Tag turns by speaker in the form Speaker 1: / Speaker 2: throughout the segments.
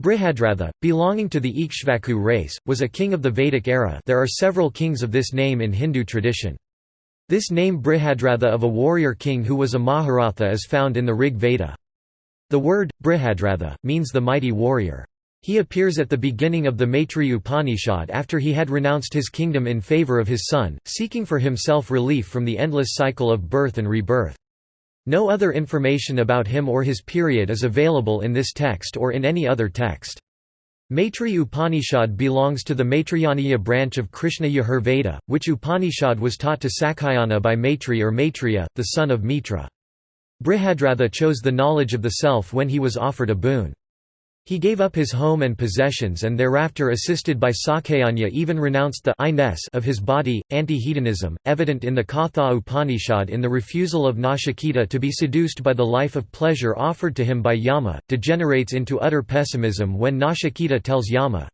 Speaker 1: Brihadratha, belonging to the Ikshvaku race, was a king of the Vedic era there are several kings of this name in Hindu tradition. This name Brihadratha of a warrior king who was a Maharatha is found in the Rig Veda. The word, Brihadratha, means the mighty warrior. He appears at the beginning of the Maitri Upanishad after he had renounced his kingdom in favour of his son, seeking for himself relief from the endless cycle of birth and rebirth. No other information about him or his period is available in this text or in any other text. Maitri Upanishad belongs to the Maitrayaniya branch of Krishna Yajur which Upanishad was taught to Sakyayana by Maitri or Maitreya, the son of Mitra. Brihadratha chose the knowledge of the self when he was offered a boon. He gave up his home and possessions and thereafter assisted by Sakyayana even renounced the I-ness of his body, anti-hedonism, evident in the Katha Upanishad in the refusal of Nachiketa to be seduced by the life of pleasure offered to him by Yama, degenerates into utter pessimism when Nachiketa tells Yama,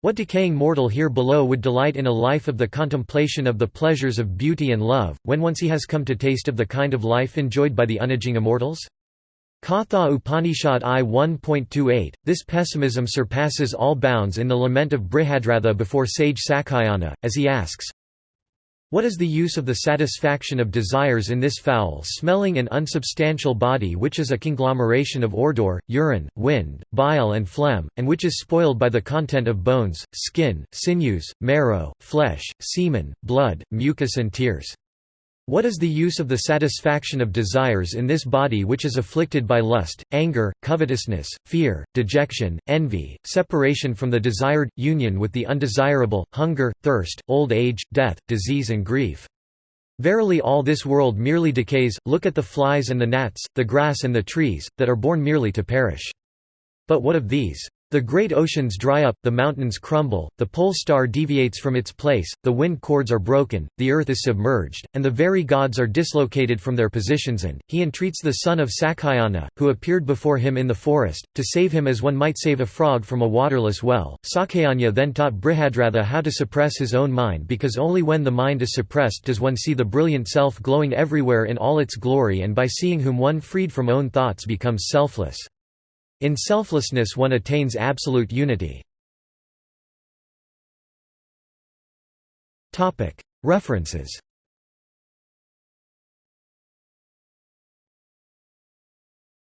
Speaker 1: what decaying mortal here below would delight in a life of the contemplation of the pleasures of beauty and love, when once he has come to taste of the kind of life enjoyed by the unaging immortals? Katha Upanishad I 1.28, this pessimism surpasses all bounds in the lament of Brihadratha before sage Sakyayana, as he asks, What is the use of the satisfaction of desires in this foul-smelling and unsubstantial body which is a conglomeration of ordure, urine, wind, bile and phlegm, and which is spoiled by the content of bones, skin, sinews, marrow, flesh, semen, blood, mucus and tears? What is the use of the satisfaction of desires in this body which is afflicted by lust, anger, covetousness, fear, dejection, envy, separation from the desired, union with the undesirable, hunger, thirst, old age, death, disease and grief? Verily all this world merely decays, look at the flies and the gnats, the grass and the trees, that are born merely to perish. But what of these? The great oceans dry up, the mountains crumble, the pole star deviates from its place, the wind cords are broken, the earth is submerged, and the very gods are dislocated from their positions and, he entreats the son of Sakyayana, who appeared before him in the forest, to save him as one might save a frog from a waterless well. Sakyayana then taught Brihadratha how to suppress his own mind because only when the mind is suppressed does one see the brilliant self glowing everywhere in all its glory and by seeing whom one freed from own thoughts becomes selfless. In selflessness one attains absolute unity. References